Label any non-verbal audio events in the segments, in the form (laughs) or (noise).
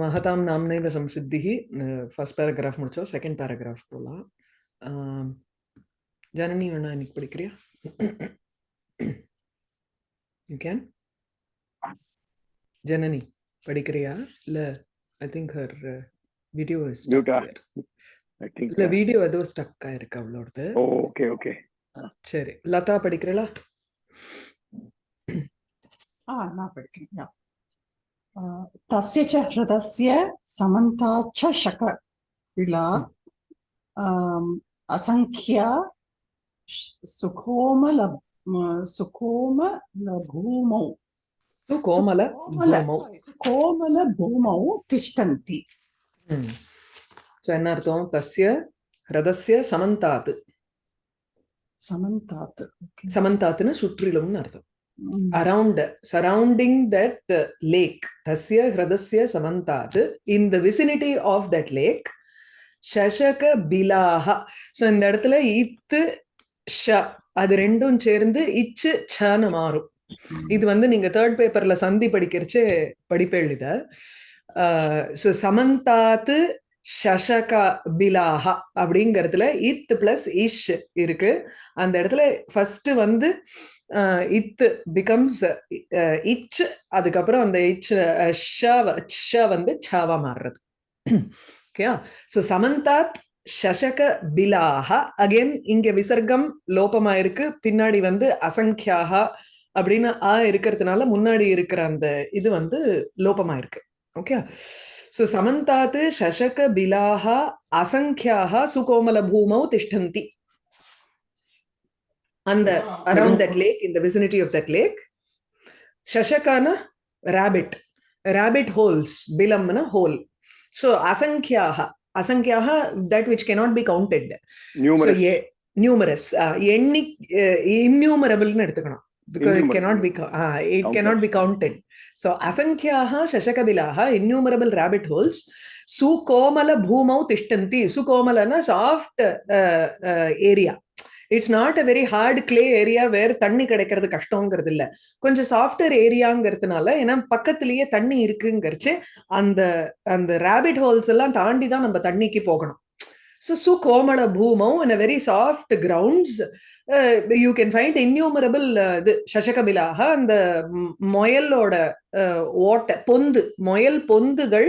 மகதாம் நாம்னைவ சம்சித்திஹி first paragraph முடிச்சோம் செகண்ட் பேராகிராஃப் போகலாம் ஜனனி வேணா இன்னைக்கு படிக்கிறியா? யூ கேன் ஜனனி படிக்கிறியா? இல்ல I think her video is இல்ல வீடியோ ஏதோ ஸ்டக் ஆயிருக்கு அவளோடது. ஓகே ஓகே சரி. லதா படிக்கிறீங்களா ஆ நான் படிக்கிறேன் तस्य च हृदस्य समन्ता च शक विला आम्, असङ्ख्या श- सुकोमल म- सुकोमलभूमौ து கோமல सुकोमल பூமௌ. sorry, सुकोमलभूमौ तिष्ठन्ति ம். So, என்ன அர்த்தம் தஸ்ய ஹிரதஸ்ய சமந்தாத் समन्तात् okay. சமந்தாத்னு சுற்றிலும்னு அர்த்தம் Mm. surrounding that uh, lake tasya hradasya samantat in the vicinity of that lake shashaka bilaha so இந்த இடத்துல இத்து ஷ அது ரெண்டும் சேர்ந்து இச்சு சன்னு மாறும் இது வந்து நீங்க தேர்ட் பேப்பர்ல சந்தி படிக்கிறச்சு படிப்பேள் இத ஸோ சமந்தாத்து ஷஷக பிலாஹா அப்படிங்கறதுல இத் பிளஸ் இஷ் இருக்கு. அந்த இடத்துல ஃபர்ஸ்ட் வந்து இத் பிகம்ஸ் இச் அதுக்கப்புறம் அந்த இச் ஷ ஷ வந்து சாவா மாறுறது. ஓகேயா ஸோ சமந்தாத் ஷஷக பிலாஹா அகைன் இங்க விசர்க்கம் லோபமா இருக்கு பின்னாடி வந்து அசங்கியாகா அப்படின்னு ஆ இருக்கிறதுனால முன்னாடி இருக்கிற அந்த இது வந்து லோபமா இருக்கு ஓகே ஸோ சமந்தாத்து ஷஷக பிலாஹ அசங்கியாக சுகோமல பூமௌ திஷ்டந்தி அந்த around that lake in the vicinity of that lake shashakana rabbit rabbit holes bilamna hole so asankyaha asankyaha that which cannot be counted so Numerous. ye, numerous uh, எண்ணி uh, innumerable னு எடுத்துக்கணும் because it cannot be uh, it Counted. cannot be counted. So asankyaha shashakabilaha innumerable rabbit holes சுகோமல பூமௌ திஷ்டந்தி சுகோமலனா soft area it's not a very hard clay area where தண்ணி கிடைக்கிறது கஷ்டங்கிறது இல்ல. கொஞ்சம் சாஃப்ட்வேர் ஏரியாங்கிறதுனால ஏன்னா பக்கத்திலேயே தண்ணி இருக்குங்கிறச்சு அந்த அந்த ரேபிட் ஹோல்ஸ் எல்லாம் தாண்டி தான் நம்ம தண்ணிக்கு போகணும். ஸோ சுகோமல பூமௌ in a very soft grounds you can find innumerable இது சசகபிலாக அந்த முயலோட அஹ், பொந்து முயல் பொந்துகள்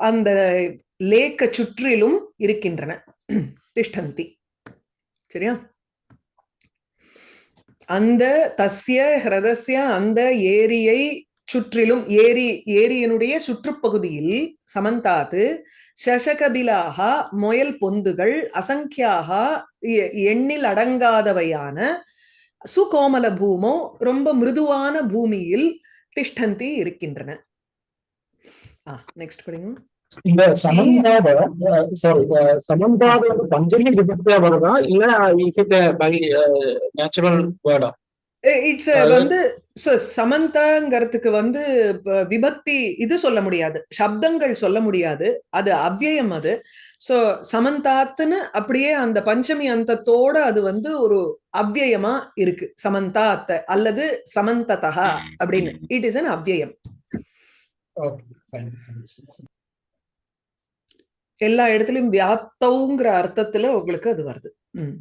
அந்த லேக்க சுற்றிலும் இருக்கின்றன. திஷ்டந்தி. சரியா? அந்த தஸ்ய ஹிரதஸ்ய அந்த ஏரியை சுற்றிலும் ஏரி ஏரியினுடைய சுற்றுப்பகுதியில் சமந்தாத்து சசகபிலாக முயல் பொந்துகள் அசங்கியாக எண்ணில் அடங்காதவையான சுகோமல பூமோ ரொம்ப மிருதுவான பூமியில் திஷ்டந்தி இருக்கின்றன. நெக்ஸ்ட் படிங்க. இந்த சமந்தாத சாரி சமந்தாத வந்து பஞ்சமி விபக்தியா வருதா? இல்ல இஸ் இட் பை நேச்சுரல் வேர்டா இட்ஸ் வந்து சமந்தாங்கிறதுக்கு வந்து விபக்தி இது சொல்ல முடியாது. சப்தங்கள் சொல்ல முடியாது. அது அவ்யயம் அது. சோ சமந்தாத்துன்னு அப்படியே அந்த பஞ்சமி அந்தத்தோட அது வந்து ஒரு அவ்யயமா இருக்கு. சமந்தாத் அல்லது சமந்ததா அப்படின்னு. இட் இஸ் ஓகே ஃபைன் எல்லா இடத்துலயும் வியாப்தவுங்கிற அர்த்தத்துல உங்களுக்கு அது வருது. ம்.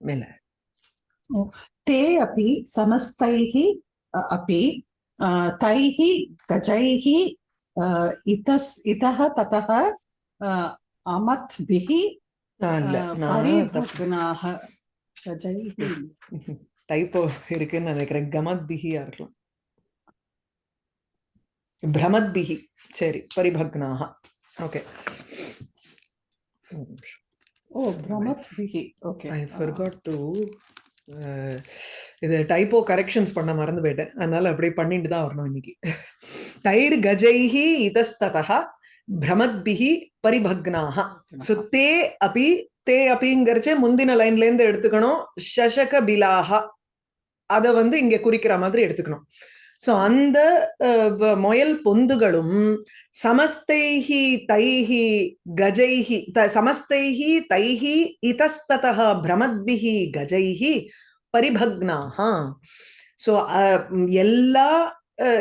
மேல. ते अपि समस्तैः अ, अपि अ, तैः गजैः अ, इतस् इतः ततः अ, अमत्भिः ஆ, இல்ல अ, நான் परिभग्नाः गजैः டைப்போ இருக்குன்னு நினைக்கிறேன் கமத் பிஹியா இருக்கலாம் பிரமத் பிஹி சரி பரிபக்னாக okay O भ्रमद्भिः okay I forgot to இது டைப்போ கரெக்ஷன்ஸ் பண்ண மறந்து போயிட்டேன் அதனால அப்படியே பண்ணிட்டு தான் வரணும் இன்னைக்கு. தைர் கஜைஹி இதஸ்ததா பிரமத்பிஹி பரிபக்னாக ஸோ தே அபி தே அபிங்கிறச்சே முந்தின லைன்ல இருந்து எடுத்துக்கணும். ஷஷக பிலாஹா. அத வந்து இங்க குறிக்கிற மாதிரி எடுத்துக்கணும். சோ அந்த முயல் பொந்துகளும் சமஸ்தைஹி தைஹி கஜைஹி த- சமஸ்தைஹி தைஹி இதஸ்ததः பிரமத்பிஹி கஜைஹி பரிபக்னாக சோ எல்லா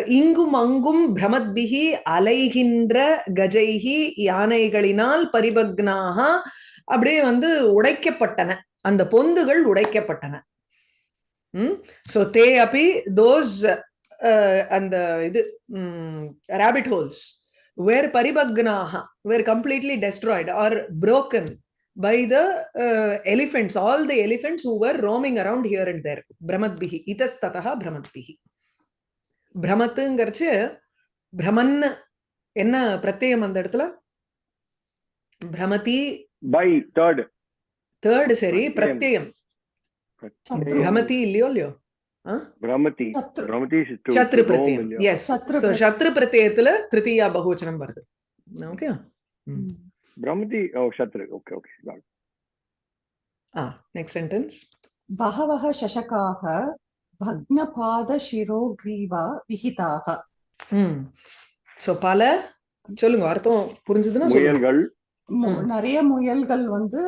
இங்கும் அங்கும் பிரமத்பிகி அலைகின்ற கஜைகி யானைகளினால் பரிபக்னாக அப்படியே வந்து உடைக்கப்பட்டன. அந்த பொந்துகள் உடைக்கப்பட்டன. ம்? சோ தே அப்பி தோஸ் அந்த இது rabbit holes were paribagnaha were completely destroyed or broken by the uh, elephants all the elephants who were roaming around here and there brahmatbihi itastataha brahmatbihi பிரமத்துங்கிறச்சு பிரமன் என்ன பிரத்யயம் அந்த இடத்துல பிரமதி By third. தேர்ட் சரி சத்ரு. பிரமதி இல்லையோ இல்லையோ. சத்ரு பிரத்யம் எஸ் சத்ரு வருது. பிரமதி ஓ சத்ரு. Okay okay ah next sentence பகவஹ சஷகாக பக்னபாத சிரோ கிரீவா விஹிதாக. ம். சோ பல சொல்லுங்க அர்த்தம் புரிஞ்சதுன்னா முயல்கள். நிறைய முயல்கள் வந்து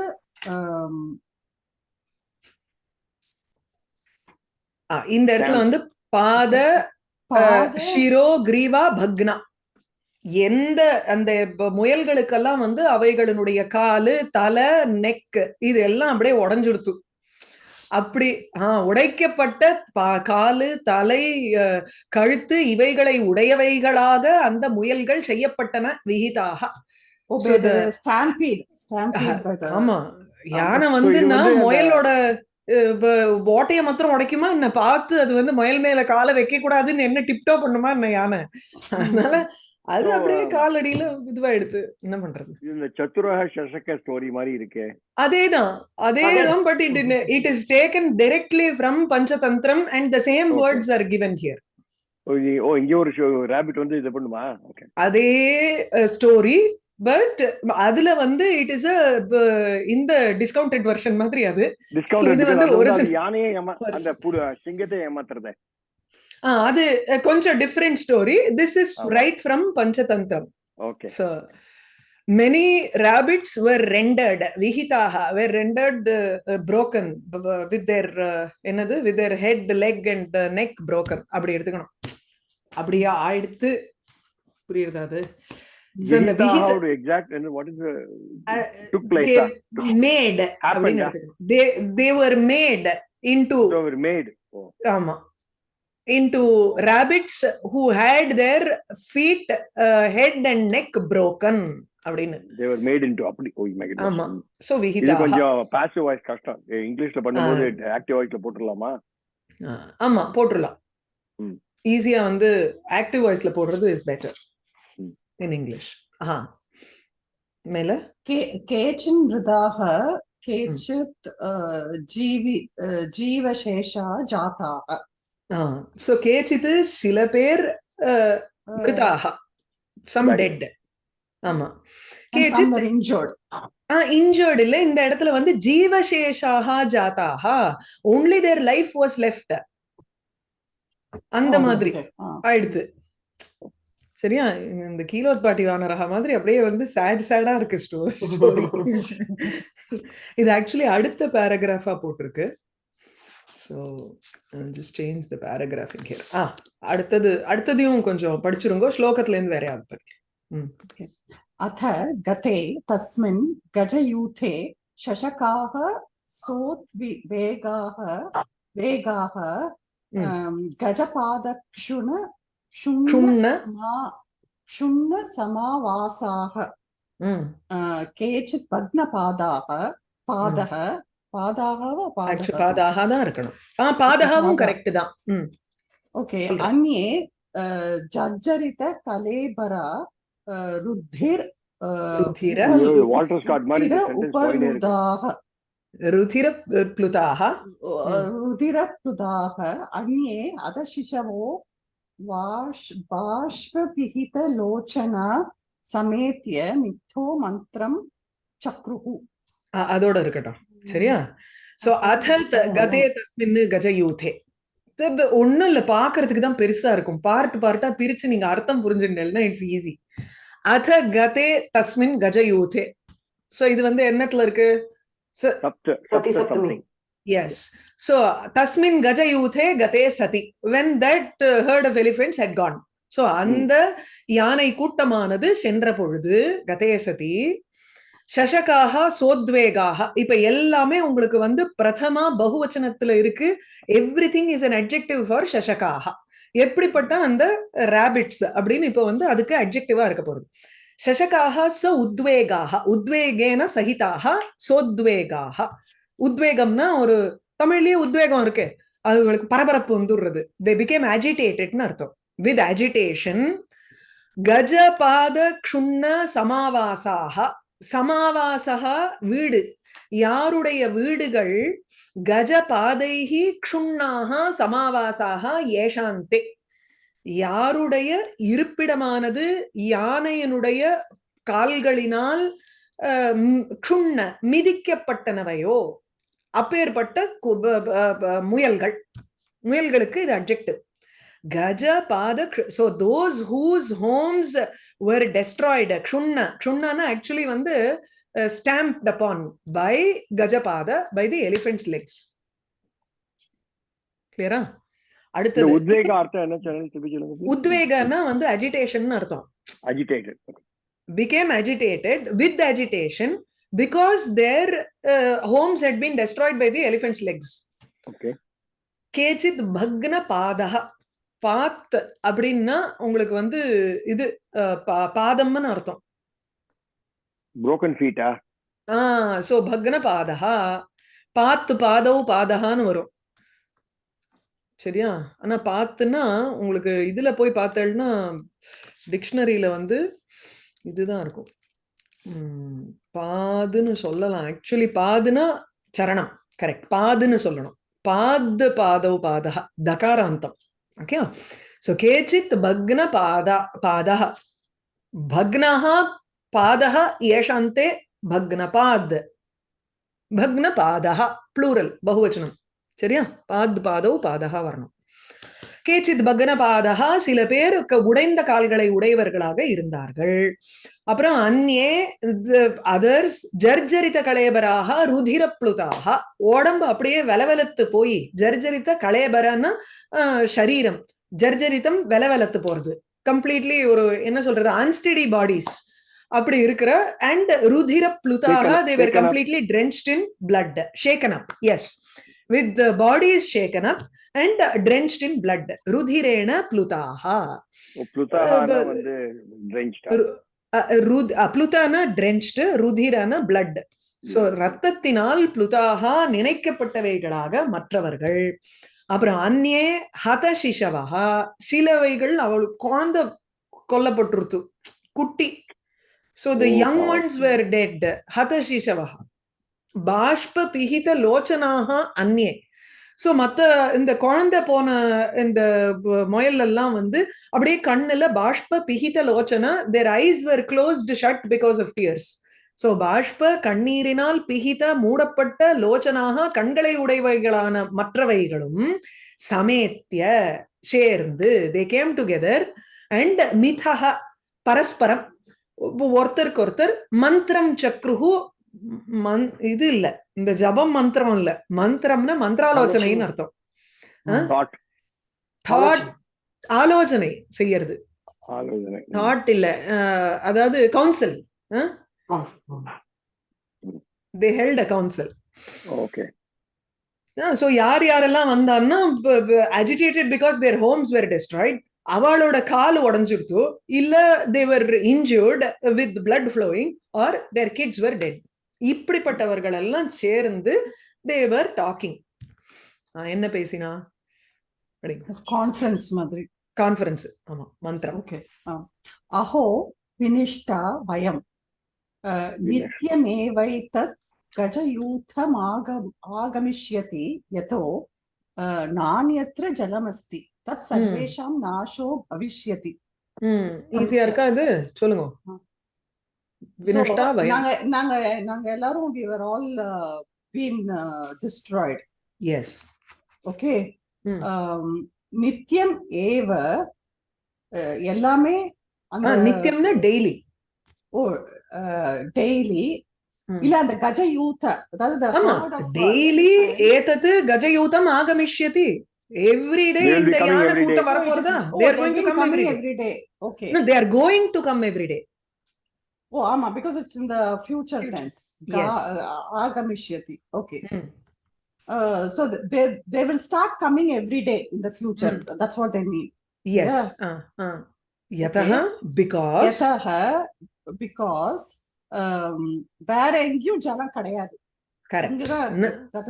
இந்த இடத்துல வந்து பாத ஷிரோ கிரீவா பக்னா. எந்த அந்த முயல்களுக்கெல்லாம் வந்து அவைகளினுடைய காலு தலை நெக் இது எல்லாம் அப்படியே உடைஞ்சுடுத்து. அப்படி ஆஹ் உடைக்கப்பட்ட காலு தலை அஹ், கழுத்து இவைகளை உடையவைகளாக அந்த முயல்கள் செய்யப்பட்டன விகிதாக. ஆமா. யானை வந்துன்னா முயலோட அஹ், ப- ஓட்டைய மாத்திரம் உடைக்குமா என்ன? பார்த்து அது வந்து முயல் மேல காலை வைக்க கூடாதுன்னு என்ன டிப்டோ பண்ணுமா என்ன யானை? அதனால அது அப்படியே காலடியில இதுவாயிடுது என்ன பண்றது? இந்த சத்துரக சசக ஸ்டோரி மாதிரி இருக்கே. அதேதான். அதேதான் but it it is taken directly from Panchatantra and the same. Words are given here oh, இங்க ஒரு ரேபிட் வந்து இது பண்ணுமா? ஓகே அதே ஸ்டோரி பட் அதுல வந்து இட் இஸ் இந்த டிஸ்கவுண்டட் வெர்ஷன் மாதிரி அது. இது வந்து original யானையே. அந்த சிங்கத்தை ஏமாத்துறத. அது கொஞ்சம் different story this is. Right from Panchatantra okay vihitaha, were rendered uh, uh, broken b- b- with their uh, என்னது? Their head, leg and uh, neck broken. அப்படி எடுத்துக்கணும். அப்படியே ஆயிடுத்து. புரியுறதா அது? Exact what is took place ah. எடுத்துக்கணும். they they were made into made ஆமா. Rabbits who had their feet uh, head and neck broken அப்படின்னு. தேவர் மேட் இன்டு அப்படி. Oh my. ஆமா சோ இது விஹிதா கொஞ்சம் பாசிவ் வாய்ஸ் கஷ்டம். இங்கிலீஷ்ல பண்ணும்போது ஆக்டிவ் வாய்ஸ்ல போட்டுடலாமா? ஆமா போட்டுடலாம். ம். ஈஸியா வந்து ஆக்டிவ் வாய்ஸ்ல போடுறது is better ம். இன் இங்கிலீஷ் ஆஹா மேல के केचिन् मृदाः केचित् अ, जीवि अ, जीवशेषा जाताः சோ கேச்சித்து சில பேர் அஹ், Uh, மிருதாக சம் Right. டெட் ஆமா and some கேச்சித் were injured. Injured இல்ல இந்த இடத்துல வந்து ஜீவசேஷாக ஜாதாக only their life was left அந்த Oh, மாதிரி okay. Ah. ஆயிடுத்து சரியா இந்த கீழோத் பாட்டி வானரகா மாதிரி அப்படியே வந்து சேட் சேடா இருக்கு ஸ்டோரி இது ஆக்சுவலி அடுத்த பேராகிராஃபா போட்டிருக்கு so just change the paragraph in here ஆ அடுத்தது அடுத்ததையும் கொஞ்சம் படிச்சிருங்க ஸ்லோகத்துல இருந்து வேற யாவது படிக்க ம் अथ गते तस्मिन् गजयूथे शशकाः सोद्वेगाः वेगाः Mm. अम्, गजपादक्षुण ஷுண்ணசமாவாசாக கேச்சித் பக்ன பாதாக பாதக பாதாக பாதாக தான் இருக்கணும். ஆ பாதகாவும் கரெக்ட் தான். ஓகே அந்நே ஜர்ஜரித கலேபரா ருத்திர் வாட்டர் ஸ்காட் மாதிரி ருதிரப்ளுதாக அந்நே அதசிஷவோ उपरुदाः ருதிர प्लुताः रुधिरप्लुदाः अन्ये अधशिशवो वाष् बाष्पविहितलोचना समेत्य मिथ्यो मन्त्रं चक्रुः அ- அதோட இருக்கட்டும் சரியா சோ அத த- கதே தஸ்மின்னு கஜயூதே தப் ஒண்ணும் இல்ல பாக்குறதுக்கு தான் பெருசா இருக்கும் பார்ட் பார்ட்டா பிரிச்சு நீங்க அர்த்தம் புரிஞ்சுட்டேன்னா இட்ஸ் ஈஸி அத கதே தஸ்மின் கஜயூதே சோ இது வந்து என்னத்துல இருக்கு சப்த சதி சப்த சப்தமி. something. S So tasmin gaja yuthe gate sati. When that uh, herd of elephants had gone. So அந்த யானை கூட்டமானது சென்ற பொழுது கதே சதி சசகாக சோத்வேகாக இப்ப எல்லாமே உங்களுக்கு வந்து பிரதமா பகுவச்சனத்துல இருக்கு everything is an adjective for சசகாக எப்படிப்பட்ட அந்த ரேபிட்ஸ் அப்படின்னு இப்ப வந்து அதுக்கு அட்ஜெக்டிவா இருக்க போகுது சசகாக ச உத்வேகாக உத்வேகேன சகிதாக சோத்வேகாக உத்வேகம்னா ஒரு தமிழ்லயே உத்வேகம் இருக்கு. அவங்களுக்கு பரபரப்பு வந்துடுறது. தே பிகேம் அஜிடேட்டட்னு அர்த்தம். வித் அஜிடேஷன் கஜபாத க்ஷுண்ண சமாவாசாக சமாவாசகா வீடு. யாருடைய வீடுகள்? கஜபாதைகி க்ஷுண்ணாக சமாவாசாக ஏஷாந்தே. யாருடைய இருப்பிடமானது? யானையனுடைய கால்களினால் க்ஷுண்ண மிதிக்கப்பட்டனவையோ. அப்பேற்பட்ட முயல்கள். முயல்களுக்கு இது அப்ஜெக்டிவ் கஜ பாத so those whose homes were destroyed. க்ஷுண்ண. க்ஷுண்ணனா ஆக்சுவலி வந்து ஸ்டாம்ப்ட் அப்பான் பை கஜபாத பை தி எலிஃபென்ட்ஸ் லெக்ஸ் கிளியரா அடுத்தது உத்வேக அர்த்தம் என்ன உத்வேகன்னா வந்து அஜிடேஷன் அர்த்தம். Agitated became agitated with agitation. Because their uh, homes had been destroyed by the elephant's legs. Okay கேச்சித் பக்ன பாதக பாத் அப்படின்னா உங்களுக்கு வந்து இது பாதம்னு அர்த்தம். புரோக்கன் ஃபீட்டா ஆஹ் சோ பக்ன பாதகா பாத்து பாதவு பாதகான்னு வரும். சரியா? ஆனா பாத்துன்னா உங்களுக்கு இதுல போய் பார்த்தேன்னா டிக்ஷனரியில வந்து இதுதான் இருக்கும். உம், பாதுன்னு சொல்லலாம். ஆக்சுவலி பாதுனா சரணம். கரெக்ட் பாதுன்னு சொல்லணும். பாத் பாதவு பாதக தகாராந்தம். ஓகே சோ கேச்சித் பக்ன பாதா பாதக பக்னः பாதः. ஏஷாந்தே பக்னபாத் பக்னபாதः ப்ளூரல் பகுவச்சனம். சரியா? பாத் பாதவு பாதக வரணும். கேச்சித் பக்னபாதகா சில பேர் க- உடைந்த கால்களை உடையவர்களாக இருந்தார்கள். அப்புறம் அந்நே அதர்ஸ் ஜர்ஜரித கலேபராக ருதிரப்ளுதாக உடம்பு அப்படியே வெலவெலத்து போய் ஜர்ஜரித்த கலேபரன்னா சரீரம் ஜர்ஜரித்தம் வெலவெலத்து போறது. கம்ப்ளீட்லி ஒரு என்ன சொல்றது? அன்ஸ்டடி பாடிஸ் அப்படி இருக்கிற அண்ட் ருதிர ப்ளுதாக தேவர். Completely drenched in blood. Shaken up yes. With the body is shaken and drenched in blood. ருதிரேண ருத் ப்ளுதானா drenched ருதிரான blood. சோ ரத்தத்தினால் ப்ளுதாக நினைக்கப்பட்டவைகளாக மற்றவர்கள். அப்புறம் அந்நே ஹத சிசவஹா சிலவைகள் அவள் குழந்தை கொல்லப்பட்டுருத்து. குட்டி. So the young. Ones were dead ஹத சிசவஹா பாஷ்ப பிஹித லோச்சனாக அந்நே. சோ மத்த இந்த குழந்தை போன இந்த ப- முயல் எல்லாம் வந்து அப்படியே கண்ணுல பாஷ்ப பிஹித Lochana their eyes were closed shut because of tears so பாஷ்ப கண்ணீரினால் பிஹித மூடப்பட்ட லோச்சனாக கண்களை உடையவைகளான மற்றவைகளும் சமேத்திய சேர்ந்து தே கேம் டுகெதர் அண்ட் மிதஹ பரஸ்பரம் ஒருத்தருக்கு ஒருத்தர் மந்திரம் சக்ருஹு மந் இது இல்ல. இந்த ஜபம் மந்திரம் இல்ல. மந்திரம்னா மந்திராலோசனைன்னு அர்த்தம். ஆலோசனை. செய்யறது. தாட் இல்ல. அதாவது council they held a council okay so யார் யாரெல்லாம் வந்தான்னா agitated because their homes were destroyed அவளோட கால் உடைஞ்சிருத்தோ இல்ல they were injured with blood flowing or their kids were dead இப்படிப்பட்டவர்கள் எல்லாம் சேர்ந்து தேவர் டாக்கிங் என்ன பேசினா? கான்ஃபரன்ஸ் மாதிரி. கான்ஃபரன்ஸ் ஆமா மந்திரம். ஓகே அஹோ வினிஷ்டா வயம். நித்தியமேவை தத் கஜயூத்தம் ஆகம் ஆகமிஷ்யதி யதோ நானியத்திர ஜலமஸ்தி. தத் சர்வேஷாம் நாசோ பவிஷ்யதி. ஈஸியா இருக்கா அது? சொல்லுங்க. நாங்க நாங்க நாங்க எல்லாரும் we were all uh, been uh, destroyed yes okay ம். um, நித்தியம் ஏவ அஹ், எல்லாமே அந்த நித்தியம்னா டெய்லி ஓ டெய்லி. இல்ல அந்த கஜ யூத அதாவது uh, டெய்லி elephants. ஏதத்து கஜயூதம் ஆகமிஷ்யதி எவ்ரி டே இந்த யானை every day. கூட்டம் Oh, வரப்போறதா is- oh, they are going to come coming every day every day. Okay. No, they are going to come every day. Oh, ஆமா because it's in the future tense. Ga- Yes. uh, Agamishyati. Okay. Mm. Uh, so th- they they will start coming every day in the future. That's what they mean. Yes. Yeah. Uh, uh. Yatah, because யதஹ because um, வேற எங்கேயும் ஜலம் கிடையாது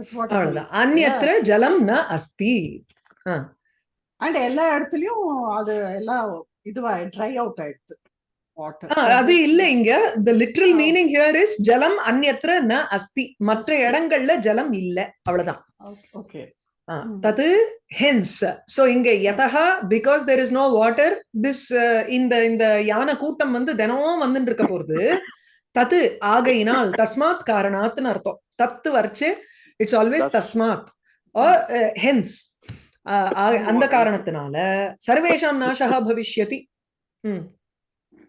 is what it அவ்வளவுதான் means. அந்நியத்திர ஜலம் ந அஸ்தி and எல்லா இடத்துலயும் அது எல்லாம் இதுவா ட்ரை அவுட் ஆயிடுது வாட்டர் ஆ, அது இல்ல இங்க. Literal Ah. meaning here is ஜலம் அந்நியத்திர ந அஸ்தி மற்ற. இடங்கள்ல ஜலம் இல்ல. அவ்வளவுதான். ஓகே. தது ஹென்ஸ் சோ இங்க யதஹா because there is no water this இந்த இந்த யானை கூட்டம் வந்து தினமும் வந்துட்டு இருக்க போறது. தத்து ஆகையினால் (laughs) தஸ்மாத் காரணாத்னு அர்த்தம். தத்து வரைச்சு இட்ஸ் ஆல்வேஸ். தஸ்மாத். ஹென்ஸ் அந்த காரணத்தினால சர்வேஷாம் நாசகா பவிஷ்யதி. ம்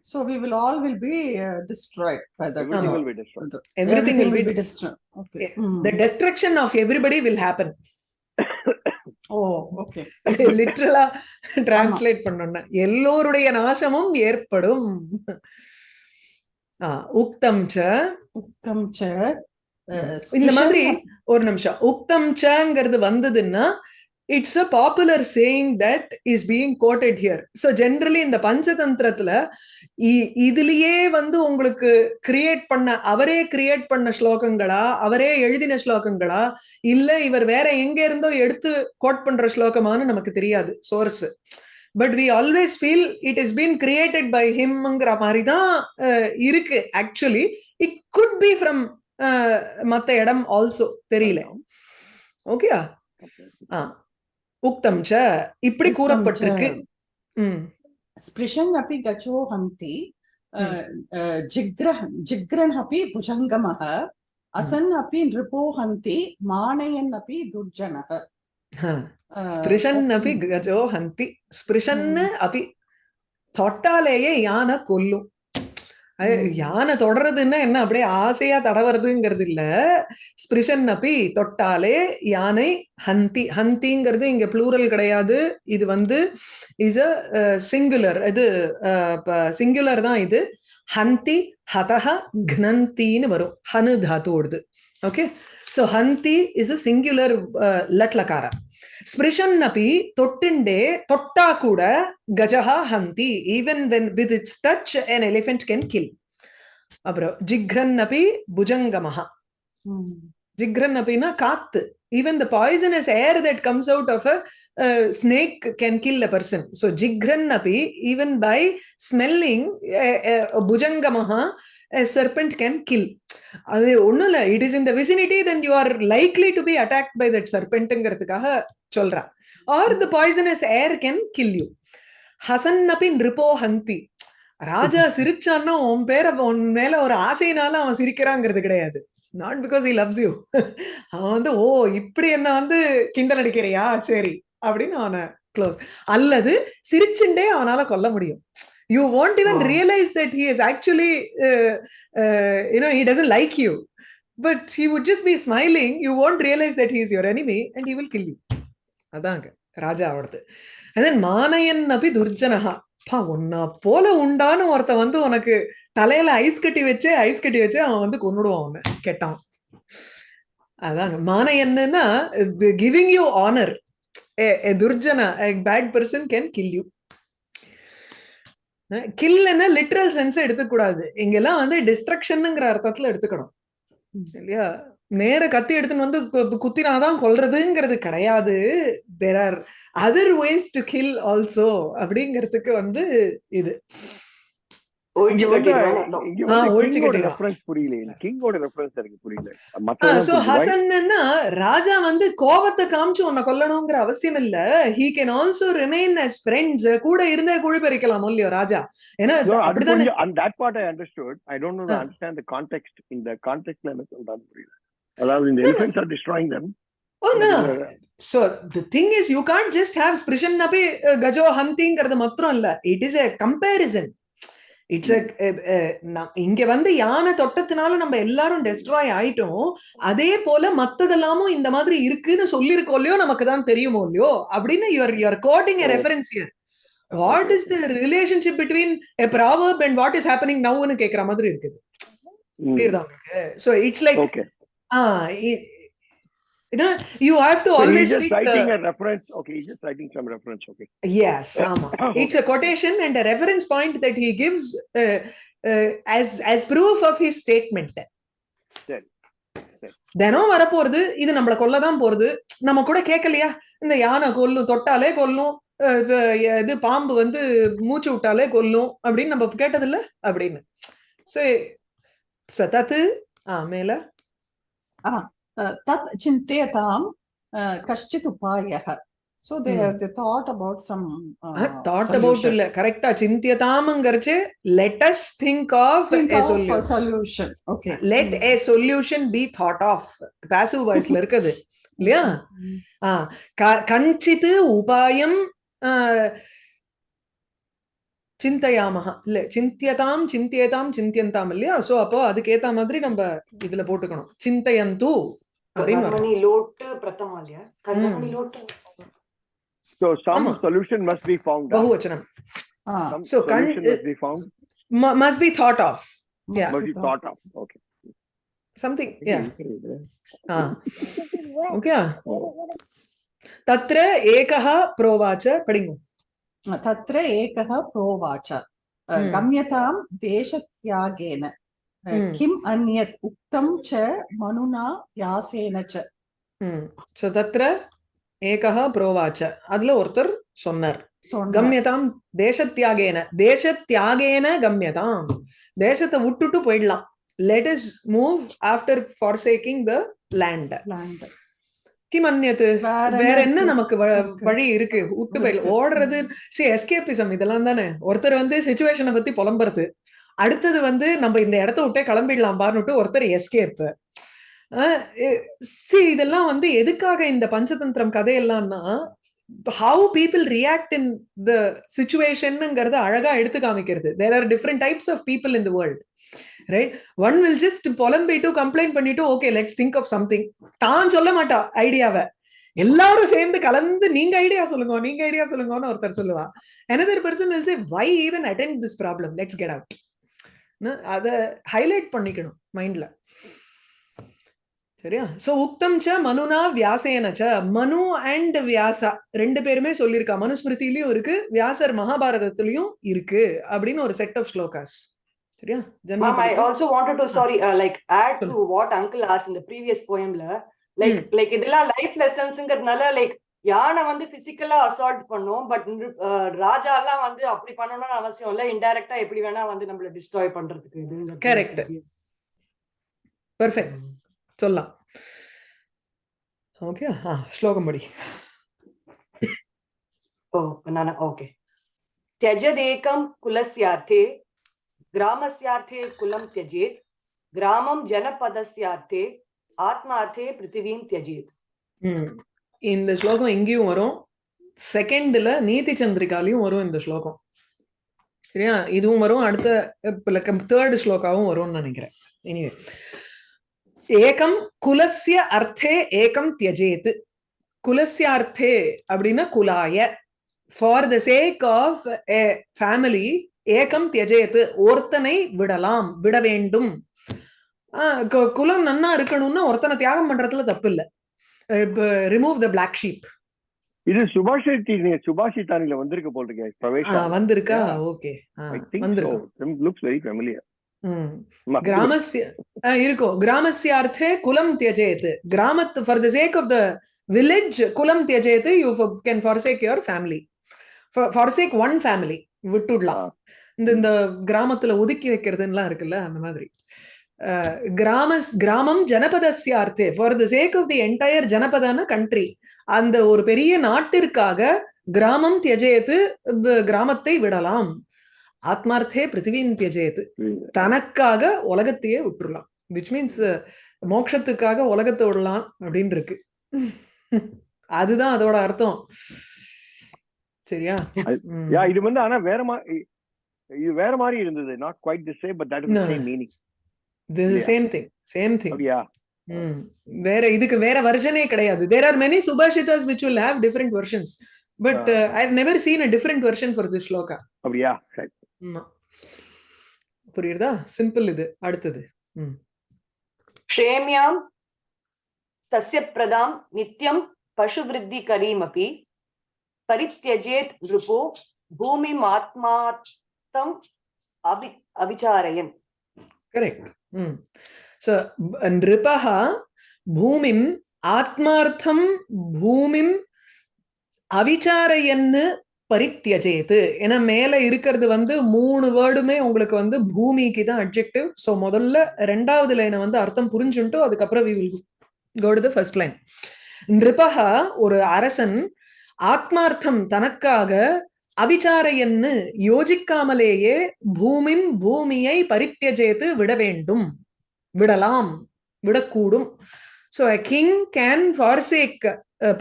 So we will all will be uh, destroyed by the Everything will be destroyed. everything will be be destroyed. Okay. Eh, Mm. the destruction of everybody will happen Oh, okay. லிட்ரலா translate பண்ணோம்னா எல்லோருடைய நாசமும் ஏற்படும் ஆ, உக்தம் ச cha. Uh, இந்த மாதிரி ஒரு நிமிஷம் உக்தம் சங்கிறது வந்ததுன்னா it's a popular saying that is being quoted here so generally இந்த பஞ்சதந்திரத்துல இதுலயே வந்து உங்களுக்கு கிரியேட் பண்ண அவரே கிரியேட் பண்ண ஸ்லோகங்களா அவரே எழுதின ஸ்லோகங்களா இல்ல இவர் வேற எங்க இருந்தோ எடுத்து கோட் பண்ற ஸ்லோகமான்னு நமக்கு தெரியாது source but we always feel it is been created by ஹிம்ங்கிற மாதிரி தான் இருக்கு. Actually it could be from மத்த இடம் ஆல்சோ தெரியல. Okay Okay. ஆ. உக்தம் ச இப்படி Uktam கூறப்பட்டிருக்கு cha. ம் स्पृशन् अपि गचो हन्ति uh, uh, जिग्रह जिग्रन् अपि भुजङ्गमः असन् अपि नृपो हन्ति मानयन् अपि दुर्जनः ஆ. Uh, ஸ்பிருஷன் that- அபி கஜோ ஹந்தி ஸ்பிருஷன்னு அபி தொட்டாலேயே யானை கொல்லும் அது. யானை தொடறதுன்னா என்ன? அப்படியே ஆசையா தடவறதுங்கிறது இல்ல. ஸ்பிருஷன் அப்பி தொட்டாலே யானை ஹந்தி. ஹந்திங்கிறது இங்க ப்ளூரல் கிடையாது. இது வந்து இஸ் அ சிங்குலர் இது சிங்குலர் தான் இது. ஹந்தி ஹதஹ க்னந்தின்னு வரும். ஹனு தாத்துவோடுது. ஓகே? ஸோ ஹந்தி இஸ் அ சிங்குலர் லட்லகாரா ஸ்பிருஷன் அப்பி தொட்டுண்டே தொட்டா கூட கஜஹா Hindi even when with its touch an elephant can kill அப்புறம் ஜிக்ரன் அப்பி புஜங்கமஹா Mm. ஜிக்ரன் அப்படின்னா காத்து even the poisonous air that comes out of a snake can kill a person so ஜிக்ரன் Appi even by smelling serpent can kill அது ஒண்ணும் இல்ல. It is in the vicinity then you are likely to be attack by that சர்பெண்ட்ங்கிறதுக்காக சொல்றா. Or the poisonous air can kill you Hasan அப்பி நிருபோ ஹந்தி. ராஜா (laughs) சிரிச்சான்னா உன் பேர உன் மேல ஒரு ஆசையினால அவன் சிரிக்கிறாங்கிறது கிடையாது. Not because he loves you அவன் வந்து ஓ இப்படி என்ன வந்து கிண்டல் அடிக்கிறியா? சரி. அப்படின்னு அவனை க்ளோஸ் அல்லது சிரிச்சுண்டே அவனால கொல்ல முடியும். You want even Oh. Realise that he is actually uh, uh, you know he doesn't like you. But he would just be smiling. You won't realize that he is your enemy and he will kill you. அதாங்க ராஜா அவரது. And then மானயன் அபி துர்ஜனஹா. பா உன்ன போல உண்டான்னு ஒருத்த வந்து உனக்கு தலையில ice கட்டி வச்சு ஐஸ் கட்டி வச்சு அவன் வந்து கொன்னுடுவான் அவனை கெட்டான் அதாங்க மானயன்னா giving you honour துர்ஜனா bad person can kill you கில்லுன்னா literal sense எடுத்துக்கூடாது. இங்கெல்லாம் வந்து டிஸ்ட்ரக்ஷனுங்கிற அர்த்தத்துல எடுத்துக்கணும். இல்லையா? நேர கத்தி எடுத்துன்னு வந்து குத்தினாதான் கொல்றதுங்கிறது கிடையாது. There are other ways to kill also அப்படிங்கிறதுக்கு வந்து இது. ராஜா வந்து கோபத்தை காமிச்சு உன்னை கொல்லணுங்கிற அவசியம் இல்ல he can also remain as friends கூட இருந்தே குழி பறிக்கலாம் இல்லையோ ராஜா ஏன்னா அப்படிதானே கொஞ்சம் and that part I understood. I don't know the Ah. understand the context. In the context ல என்ன சொல்றாங்க புரியல. அதாவது இந்த. Oh. இதுல- So the thing is, you can't just have Sprishan Nabi uh, Gajo Hantiங்கிறது மாத்திரம் இல்ல. It is a comparison. It's இங்க வந்து யானை தொட்டத்தினால நம்ம எல்லாரும் டெஸ்ட்ராய் ஆயிட்டோம். அதே போல மத்ததெல்லாமும் இந்த மாதிரி இருக்குன்னு சொல்லியிருக்கோம் இல்லையோ நமக்கு தான் தெரியுமோ இல்லையோ அப்படின்னு your your quoting a. Reference here what is the relationship between a proverb and what is happening நவுன்னு கேக்குற மாதிரி இருக்குது. புரியுதா உங்களுக்கு? So it's like you know you have to So he's always just speak writing the, a reference. Okay, he's just writing some reference. Okay. yes ஆமா it's a quotation and a reference point that he gives uh, uh, as as proof of his statement சரி. தினம் வரப்போறது இது நம்மள கொல்லதான் போறது நம்ம கூட கேட்கலையா இந்த யானை கொல்லும் தொட்டாலே கொல்லும் இது பாம்பு வந்து மூச்சு விட்டாலே கொல்லும் அப்படின்னு நம்ம கேட்டது இல்ல அப்படின்னு சோ சதத்து ஆ மேல Tat chintetam kashchit upayaha. So they, mm. they thought about some uh, thought solution. about correct chintiyatamangarache. Let us think of think a of solution. A solution. Okay. Let mm. a solution be thought of. Passive voice la irukadu. இல்லையா கஞ்சித்து உபாயம் சிந்தையாமகா இல்ல சிந்தியதாம் சிந்தியதாம் சிந்தியந்தாம் இல்லையா so அப்போ அதுக்கேத்த மாதிரி நம்ம இதுல போட்டுக்கணும் சிந்தையந்து Karnamani lot Pratamalya. Karnamani lot. So some solution must be found. Bahuvachanam. Ah. Some so solution must be found. Must be thought of. Yeah. Must be thought of. Okay. Something. Yeah. Ah. Okay. तत्र एकः प्रोवाच पठिङ्गु तत्र एकः प्रोवाच गम्यतां देशत्यागेन किम् अन्यत् उक्तं च मनुना व्यासेन च ம் சோ தத்ர ஏகः प्रोवाच அதுல ஒருத்தர் சொன்னார் சொன்னார். கம்யதாம் தேசத்தியாகேன தேசத்தியாகேன கம்யதாம் தேசத்தை விட்டுட்டு போயிடலாம் let us move after forsaking the land Land. கிம் அந்நியத்து வேற வேற என்ன இருக்கு? நமக்கு வ- இருக்கு. வழி இருக்கு விட்டு போயிடலாம் இருக்கு. ஓடுறது சி எஸ்கேபிசம் இதெல்லாம் தானே ஒருத்தர் வந்து சுச்சுவேஷனை பத்தி புலம்புறது அடுத்தது வந்து நம்ம இந்த இடத்த விட்டே கிளம்பிடலாம் ஒருத்தர் எஸ்கேப்பு சி இதெல்லாம் வந்து எதுக்காக இந்த Panchatantra கதையெல்லாம்னா how people react in the சுச்சுவேஷன்ங்கிறத அழகா எடுத்து காமிக்கிறது. There are different types of people in the world right one will just புலம்பிட்டு கம்ப்ளைண்ட் பண்ணிட்டு okay let's think of something தான் சொல்ல மாட்டா ஐடியாவை எல்லாரும் சேர்ந்து கலந்து நீங்க ஐடியா சொல்லுங்க நீங்க ஐடியா சொல்லுங்கன்னு ஒருத்தர் சொல்லுவா. Another person will say why even attend this problem let's get out அத ஹைலைட் பண்ணிக்கணும் மைண்ட்ல சரியா? சோ உக்தம் ச மனுனா வியாசேன ச மனு அண்ட் வியாசா ரெண்டு பேருமே சொல்லியிருக்கா. மனுஸ்மிருதியிலயும் இருக்கு வியாசர் மகாபாரதத்திலயும் இருக்கு அப்படின்னு ஒரு செட் ஆஃப் ஸ்லோகாஸ். சரியா? Wanted to, sorry, uh, like add to சொல்லு. what uncle asked in the previous poemல, like, like இதெல்லாம் லைஃப் லெசன்ஸ்ங்கிறதுனால லைக் யானை வந்து பிசிக்கலா அசால்ட் பண்ணும் பட் ராஜா எல்லாம் வந்து அப்படி பண்ணணும்னு அவசியம் இல்ல இன்டைரக்டா எப்படி வேணா வந்து நம்மள டிஸ்ட்ராய் பண்றதுக்கு இது Correct. பெர்ஃபெக்ட் சொல்லலாம் ஓகே ஆ ஸ்லோகம் படி ஓ நானா ஓகே त्यजदेकं कुलस्यार्थे ग्रामस्यार्थे कुलं त्यजेत् ग्रामं जनपदस्यार्थे आत्मार्थे पृथिवीं त्यजेत् ம். இந்த ஸ்லோகம் இங்கேயும் வரும். செகண்ட்ல நீதி சந்திரிகாலையும் வரும் இந்த ஸ்லோகம். சரியா? இதுவும் வரும். அடுத்த தேர்டு ஸ்லோகாவும் வரும்னு நினைக்கிறேன். எனிவே ஏகம் குலசிய அர்த்தே ஏகம் தியஜேத்து குலசிய அர்த்தே அப்படின்னா குலாய. For the sake of a family ஏகம் தியஜேத்து ஒருத்தனை விடலாம் விட வேண்டும். ஆஹ் குலம் நன்னா இருக்கணும்னா ஒருத்தனை தியாகம் பண்றதுல தப்பு இல்லை ரிமூவ் த பிளாக் ஷீப் இது சுபாஷித் சுபாஷிதானில வந்திருக்க போல் இருக்கு பிரவேஷ் வந்திருக்கா. ஓகே. வந்திருக்கும் லுக்ஸ் வெரி ஃபெமிலியர். கிராமஸ்ய இருக்கும் கிராமஸ்யார்த்தே குலம் தியஜேத் கிராமத் for the sake of the village குலம் தியஜேத் you can forsake your family forsake one family விட்டுடலாம். இந்த இந்த கிராமத்துல ஒதுக்கி வைக்கிறதுலாம் இருக்குல்ல அந்த மாதிரி. கிராமஸ் கிராமம் ஜனபதஸ்யார்த்தே for the sake of the entire ஜனபதான country அந்த ஒரு பெரிய நாட்டிற்காக கிராமம் தியஜேத்து கிராமத்தை விடலாம். ஆத்மார்த்தே பிருத்திவின் தியஜேத்து தனக்காக உலகத்தையே விட்டுறலாம். விச் மீன்ஸ் மோட்சத்துக்காக உலகத்தை விடலாம் அப்படின்னு இருக்கு அதுதான் அதோட அர்த்தம். சரியா? இது வந்து ஆனா வேற இது வேற மாதிரி இருந்தது. Not quite the same but that is. Meaning This Yeah. Same thing same thing அப்படியா ம். வேற இதுக்கு வேற வெர்ஷனே கிடையாது there are many subhashitas which will have different versions but I have never seen a different version for this shloka அப்படியா சரி ஆமா புரியுறதா சிம்பிள் இது அடுத்தது क्षेम्यां सस्यप्रदां नित्यं पशुवृद्धिकरीमपि परित्यजेत् नृपो भूमिमात्मार्थम् अभि अविचारयन् கரெக்ட் ம் ஸோ நிருபா பூமிம் ஆத்மார்த்தம் பூமிம் அவிச்சாரையன்னு பரித்தியஜேது ஏன்னா மேல இருக்கிறது வந்து மூணு வேர்டுமே உங்களுக்கு வந்து பூமிக்கு தான் அட்ஜெக்டிவ் ஸோ முதல்ல ரெண்டாவது லைனை வந்து அர்த்தம் புரிஞ்சுட்டு அதுக்கப்புறம் we will go to the first line நிருபக ஒரு அரசன் ஆத்மார்த்தம் தனக்காக அவிச்சாரையன்னு யோசிக்காமலேயே பூமிம் பூமியை பரித்தியஜேத்து விட வேண்டும். விடலாம். விடக்கூடும். So king can forsake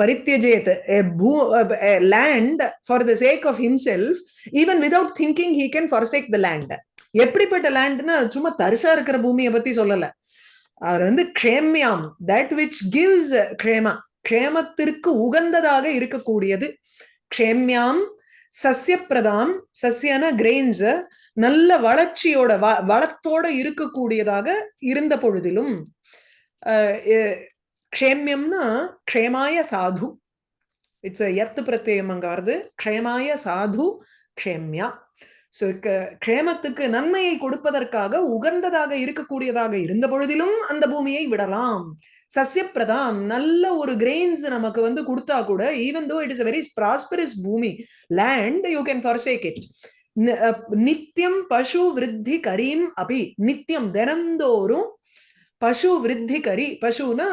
பரித்தியஜேத் a uh, பூ uh, a land for the even without thinking he can forsake can land எப்படிப்பட்ட லேண்ட்னா சும்மா தரிசா இருக்கிற பூமியை பத்தி சொல்லல. அவர் வந்து க்ஷேம்யாம். தட் விச் கிவ்ஸ் க்ஷேமா. க்ஷேமத்திற்கு உகந்ததாக இருக்கக்கூடியது. க்ஷேம்யாம் சஸ்யப்பிரதாம் சஸ்யன கிரெயின்ஸ் நல்ல வளர்ச்சியோட வ- வளத்தோட இருக்கக்கூடியதாக இருந்த பொழுதிலும் க்ஷேமியம்னா க்ஷேம்யம்னா க்ஷேமாய சாது. இட்ஸ் எத்து பிரத்யம் அங்காருது க்ஷேமாய சாது க்ஷேம்யா. ஸோ க்ஷேமத்துக்கு நன்மையை கொடுப்பதற்காக உகந்ததாக இருக்கக்கூடியதாக இருந்த பொழுதிலும் அந்த பூமியை விடலாம். சஸ்யப்பிரதாம் நல்ல ஒரு கிரெயின்ஸ் நமக்கு வந்து கொடுத்தா கூட even though it is very prosperous பூமி land you can forsake it நித்தியம் பசு விருத்தி கரீம் அபி. நித்தியம் தினந்தோறும் பசு விருத்தி கரி பசுனா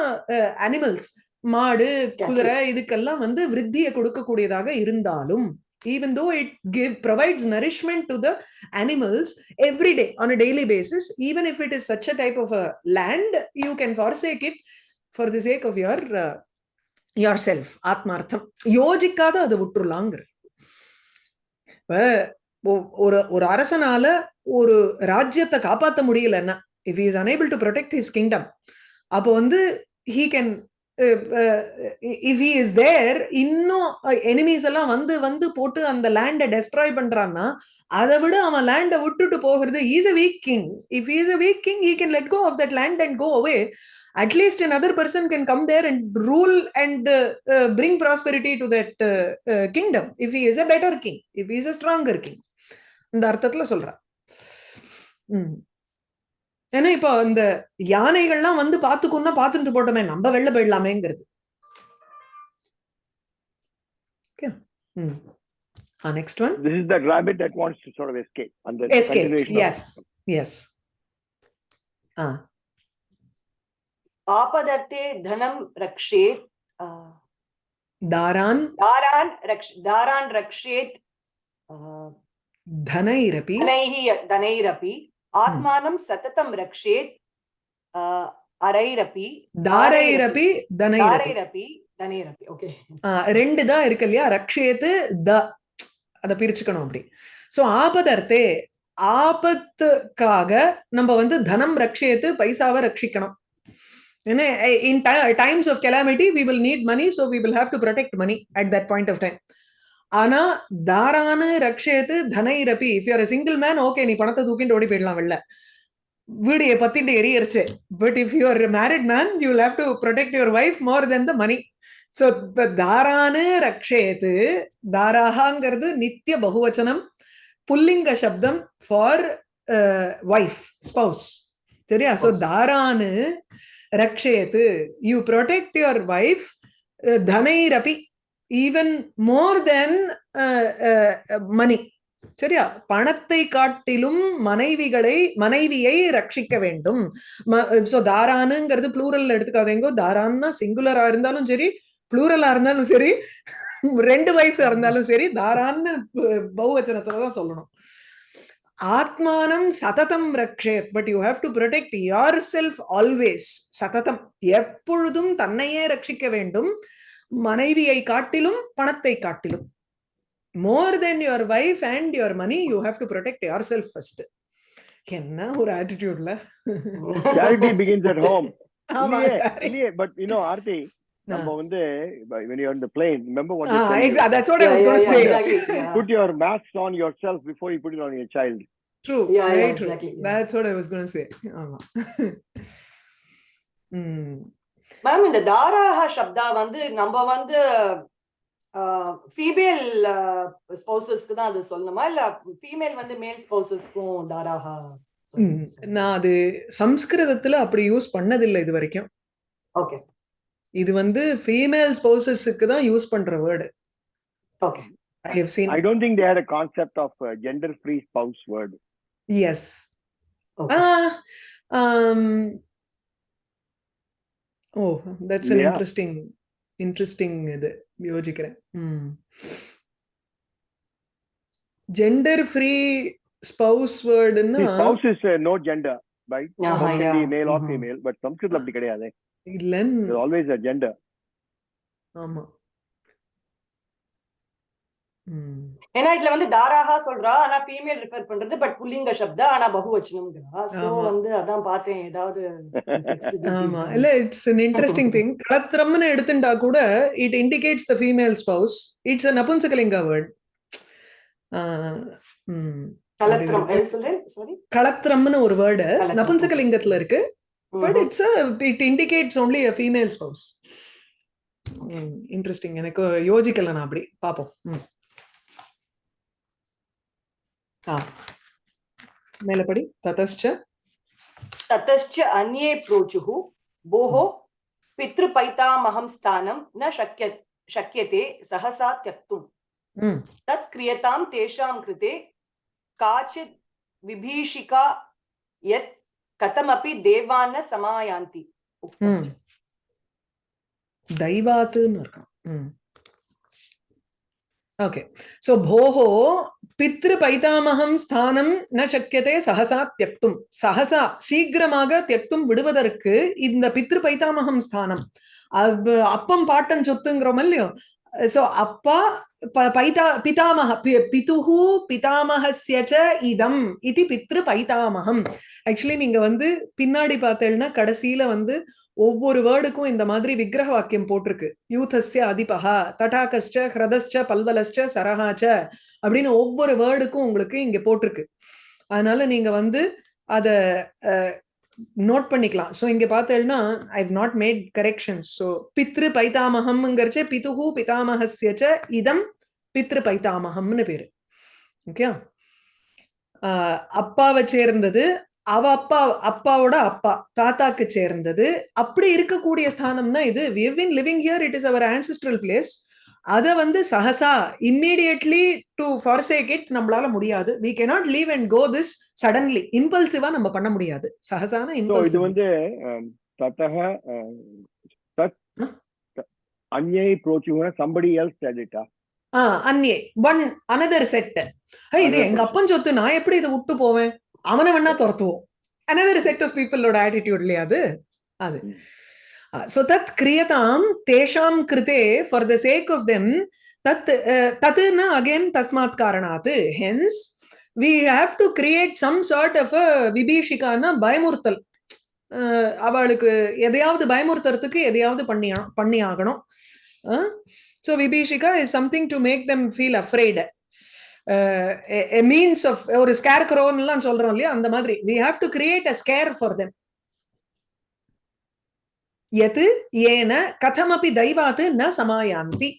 அனிமல்ஸ் மாடு குதிரை இதுக்கெல்லாம் வந்து விருத்தியை கொடுக்கக்கூடியதாக இருந்தாலும் even though it give provides nourishment to the animals every day on a daily basis even if it is such a type of a land you can forsake it. For the sake of your uh, self ஆத்மார்த்தம் யோசிக்காத அதை விட்டுறலாங்கிற. இப்ப ஒரு ஒரு அரசனால ஒரு ராஜ்யத்தை காப்பாத்த முடியலன்னா if is unable to protect his kingdom அப்போ வந்து he can if he is there இன்னும் uh, எனிமீஸ் எல்லாம் வந்து வந்து போட்டு அந்த லேண்டை டெஸ்ட்ராய் பண்றான்னா அதை விட அவன் லேண்டை விட்டுட்டு போகிறது is a weak king if is a weak king he can let go of that land and go away at least another person can come there and rule and uh, uh, bring prosperity to that uh, uh, kingdom if he is a better king if he is a stronger king இந்த அர்த்தத்துல சொல்றேன். ஏன்னா இப்போ இந்த யானைகள்லாம் வந்து பாத்துக்குன்னா பாத்துட்டு போட்டோமே நம்ம வெளில போயிடலாமேங்கிறது next one rabbit that wants to sort of escape. And the Escape, continuation of- yes. Yes ஆ ஆபதர்த்தே தனம் ரக்ஷேத் தாரான் தாரான் ரக்ஷ் தாரான் ரக்ஷேத் தனைரபி தனைஹி தனைரபி ஆத்மானம் சததம் ரக்ஷேத் அரைரபி தாரைரபி தனைரபி. தனைரபி ஓகே. ரெண்டு தான் இருக்கு இல்லையா? ரக்ஷேத்து த அதை பிரிச்சுக்கணும் அப்படி. ஸோ ஆபதர்த்தே ஆபத்துக்காக நம்ம வந்து தனம் ரக்ஷேத்து பைசாவை ரட்சிக்கணும் in times of calamity we will need money so we will have to protect money at that point of time ஆனா தாரானு ரக்ஷேத்து தனைரபி if you're single man okay நீ பணத்தை தூக்கிட்டு ஓடி போயிடலாம் வெளில. வீடியை பத்திட்டு எரியரிச்சு. But if you are married man you will have to protect your wife more then the money so இப்ப தாரானு ரக்ஷேத்து தாராகாங்கிறது நித்திய பகுவச்சனம் புல்லிங்க சப்தம் ஃபார் வைஃப் ஸ்பௌஸ் சரியா? Spouse. தாரானு ரக்ஷயத்து யூ ப்ரொடெக்ட் யுவர் வைஃப் தனைரபி ஈவன் மோர் தென் மணி சரியா? பணத்தை காட்டிலும் மனைவிகளை மனைவியை ரட்சிக்க வேண்டும். சோ தாரானுங்கிறது ப்ளூரல்ல எடுத்துக்காதீங்க. தாரான்னா சிங்குலரா இருந்தாலும் சரி ப்ளூரலா இருந்தாலும் சரி (laughs) ரெண்டு வைஃப் இருந்தாலும் சரி தாரான்னு பௌவச்சனத்துலதான் தான் சொல்லணும். ஆத்மானம் சததம் ரக்ஷேத் but you have to protect yourself always சததம் எப்பொழுதும் தன்னையே ரட்சிக்க வேண்டும் மனைவியை காட்டிலும் பணத்தை காட்டிலும் more then your wife and your money you have to protect yourself first என்ன ஒரு ஆட்டிடியூட்ல charity begins at home ஆமா இல்லையே, but you know ஆர்த்தி நம்ம வந்து when you're on the plane remember what Ah, exactly. That's what I was yeah, going to yeah, say. exactly. Put your mask on yourself before you put it on your child True. Yeah, very yeah, true. exactly, yeah. That's what I was going to say. ஆமா. (laughs) ம். Ma'am இந்த தாராஹா சப்தா வந்து நம்ம வந்து female ஸ்பௌசஸ்க்கு தான் அது சொல்லணுமா இல்ல ஃபீமேல் வந்து மேல் ஸ்பௌசஸ்க்கும் தாராஹா. நான் அது சம்ஸ்கிருதத்துல அப்படி யூஸ் பண்ணதில்லை இது வரைக்கும் ஓகே இது வந்து ஃபீமேல் ஸ்பௌசஸுக்கு தான் யூஸ் பண்ற word okay I have seen i don't think they had a concept of uh, gender free spouse word yes okay oh that's an Yeah. Interesting interesting இது யோசிக்கிறேன் ஜெண்டர் ஃப்ரீ ஸ்பௌஸ் வேர்டுன்னா See, spouse is uh, no gender right Yeah, Spouse can be yeah. male or Mhm. female but Sanskrit அப்படி கிடையாது இல்லன்னு there's always a gender ஆமா ம். ஏன்னா இதுல வந்து தாராஹா சொல்றா ஆனா ஃபீமேல் ரிஃபர் பண்றது பட் புல்லிங்க சப்தா ஆனா பகுவச்சனம்ங்கிறா சோ. வந்து அதான் பார்த்தேன் ஏதாவது ஆமா? இல்ல இட்ஸ் an இன்ட்ரெஸ்டிங் திங் களத்திரம்னு எடுத்துட்டா கூட it indicates the female spouse it's a நபுன்சகலிங்க word கலத்திரம். சொல்றேன் சாரி களத்திரம்னு ஒரு வேர்டு. நபுன்சகலிங்கத்துல இருக்கு. But it's it indicates only a female spouse interesting எனக்கு யோசிக்கல நான் அப்படி. பாப்போம். हा. ततश्च? ततश्च अन्ये हम्म. स्थानं न शक्य शक्यते सहसा त्यक्तुं। हम्म. तत् क्रियतां तेषां कृते काचित् विभीषिका यत् कथमपि देवान् हम्म. न समायान्ति दैवात् ஓகே சோ போஹோ பித்ரு பைதாமகம் ஸ்தானம் ந சக்கியதே சகசா தியக்தும் சகசா சீக்கிரமாக தியக்தும் விடுவதற்கு இந்த பித்ரு பைதாமகம் ஸ்தானம் அப்பம் பாட்டன் சொத்துங்கிறோம் இல்லையோ? சோ அப்பா பைதா பிதாமக பி- பிதுஹு பிதாமகஸ்ய ச இதம் இது பித்ரு பைதாமகம் ஆக்சுவலி நீங்க வந்து பின்னாடி பார்த்தேன்னா கடைசியில வந்து ஒவ்வொரு வேர்டுக்கும் இந்த மாதிரி விக்கிரக வாக்கியம் போட்டிருக்கு. யூதஸ்ய அதிபகா தடாகஸ்ச ஹிரதஸ்ட பல்வலஸ்ட சரஹாச்ச அப்படின்னு ஒவ்வொரு வேர்டுக்கும் உங்களுக்கு இங்க போட்டிருக்கு. அதனால நீங்க வந்து அத நோட் பண்ணிக்கலாம். சோ இங்க பார்த்தேன்னா I not made corrections so பித்ரு பைத்தாமகம்ங்கிறச்ச பிதுகு பிதாமகசியச்ச இதம் பித்ரு பைத்தாமகம்னு பேரு. ஓகே அப்பாவை சேர்ந்தது அவ அப்பா அப்பாவோட அப்பா தாத்தாக்கு சேர்ந்தது. அப்படி இருக்கக்கூடிய ஸ்தானம்னா இது we have been living here it is our ancestral place அதை வந்து சஹசா இம்மீடியட்லி டு ஃபார்சேக் இட் நம்மளால முடியாது. We cannot leave and go this suddenly இம்பல்சிவா நம்ம பண்ண முடியாது. சஹசான இது வந்து தத்தக தத் அன்யை புரோச்சுகுன சம்படி எல்ஸ் டெடிட்டா அன்யே ஒன் அனதர் செட் இது எங்க அப்பன் சொத்து நான் எப்படி இதை விட்டு போவேன்? அவன வேணா துரத்துவோம். அனதர் செட் ஆஃப் பீப்பிளோட ஆட்டிடியூட் இல்லையா அது? அது. Mm. சோ தத் கிரியதாம் தேஷாம் கிருதே for the sake of them தத் ந அகைன் தஸ்மாத் காரணாத். Hence we have to create some sort of விபீஷிகான்னா பயமுறுத்தல். அவளுக்கு எதையாவது பயமுறுத்துறதுக்கு எதையாவது பண்ணி பண்ணி ஆகணும் so விபீஷிகா is something to make them feel afraid means of ஒரு ஸ்கேர் எல்லாம் சொல்றோம் இல்லையா அந்த மாதிரி. We have to create a scare for them யத் ஏன கதமபி தைவாத் ந சமாயாந்தி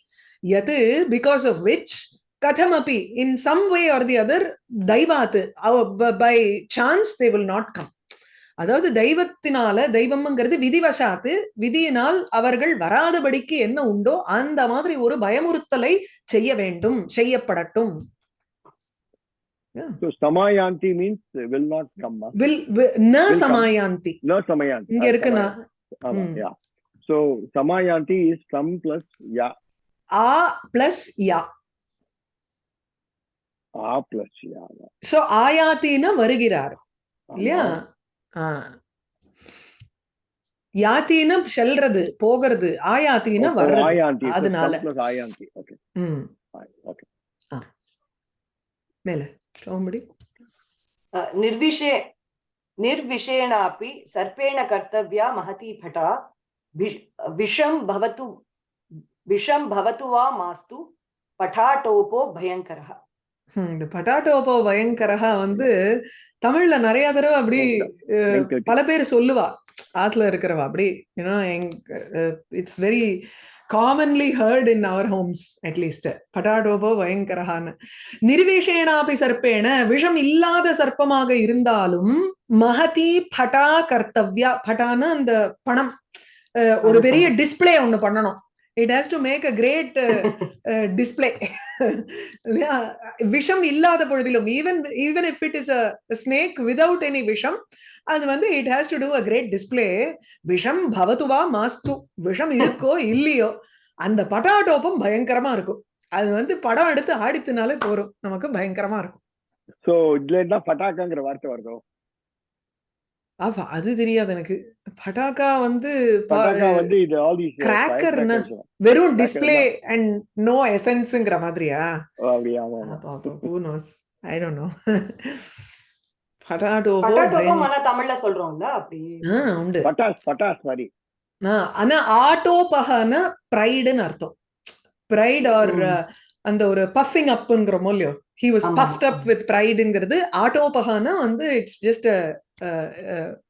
யத் because of which கதமபி in some way or the other தைவாத் by chance they will not come அதாவது தெய்வத்தினால தெய்வம்ங்கிறது விதிவசாத்து விதியினால் அவர்கள் வராதபடிக்கு என்ன உண்டோ அந்த மாதிரி ஒரு பயமுறுத்தலை செய்ய வேண்டும் செய்யப்படட்டும் so samayanti means will not come ah. Will ந. சமாயாந்தி no samayanti இங்க இருக்கு samayanti. நான் ஆமா யா. சோ சமாயாதி இஸ் சம் பிளஸ் யா. ஆ பிளஸ் யா. ஆ பிளஸ் யா சோ ஆயாத்தினா வருகிறார். இல்லையா? யாத்தினா செல்றது போகிறது ஆயாத்தினா வர்றது. அதனால. ஆயாந்தி. ஓகே ஓகே மேல. சோம்படி நிர்விஷே निर्विषेणापि सर्पेण कर्तव्या महती भटा वि- विषं भवतु विषं भवतु वा मास्तु पठाटोपो भयङ्करः ஹம், இந்த பட்டாட்டோபோ பயங்கரஹா வந்து தமிழ்ல நிறைய தடவை அப்படி அஹ், வெங்கட். பல பேர் சொல்லுவா ஆத்துல இருக்கிறவா அப்படி ஏன்னா it's very commonly heard in our homes at least பட்டாடோபோ பயங்கரஹான்னு நிர்விஷேனாபி சர்ப்பேன விஷம் இல்லாத சர்ப்பமாக இருந்தாலும் மகதி பட்டா கர்த்தவ்யா. பட்டான அந்த பணம். ஒரு பெரிய டிஸ்ப்ளே ஒண்ணு பண்ணணும். It has to make a (laughs) great display விஷம் இல்லாத பொழுதிலும் even even if it is a snake without any விஷம் அது வந்து it has to do a great display விஷம் பவதுவா மாஸ்து. விஷம் இருக்கோ இல்லையோ அந்த பட்டாட்டோப்பம் பயங்கரமா இருக்கும். அது வந்து படம் எடுத்து ஆடித்துனாலே போறோம் நமக்கு பயங்கரமா இருக்கும். சோ இதுல என்ன பட்டாக்காங்கிற வார்த்தை வருதோ? ஆமா அது தெரியாது எனக்கு. பட்டாக்கா வந்து ப- பட்டாக்கா வந்து இது ஆல் தீஸ் Cracker னா? வெறும் டிஸ்ப்ளே அண்ட் நோ எசன்ஸ்ங்கிற மாதிரியா? பட்டாட்டோபோ பட்டாட்டோப்பம் பயங்க- ஆனா தமிழ்ல சொல்றோம்ல அப்படி. ஆ, உண்டு. பட்டாஸ் பட்டாஸ் மாதிரி. ஆ, ஆனா ஆட்டோபகன ப்ரைடுன்னு அர்த்தம். Pride or. அந்த ஒரு பஃபிங் அப்ங்கிறோமோ இல்லையோ? He was. Puffed up with ப்ரைடுங்கிறது ஆட்டோபகனா வந்து இட்ஸ் ஜஸ்ட்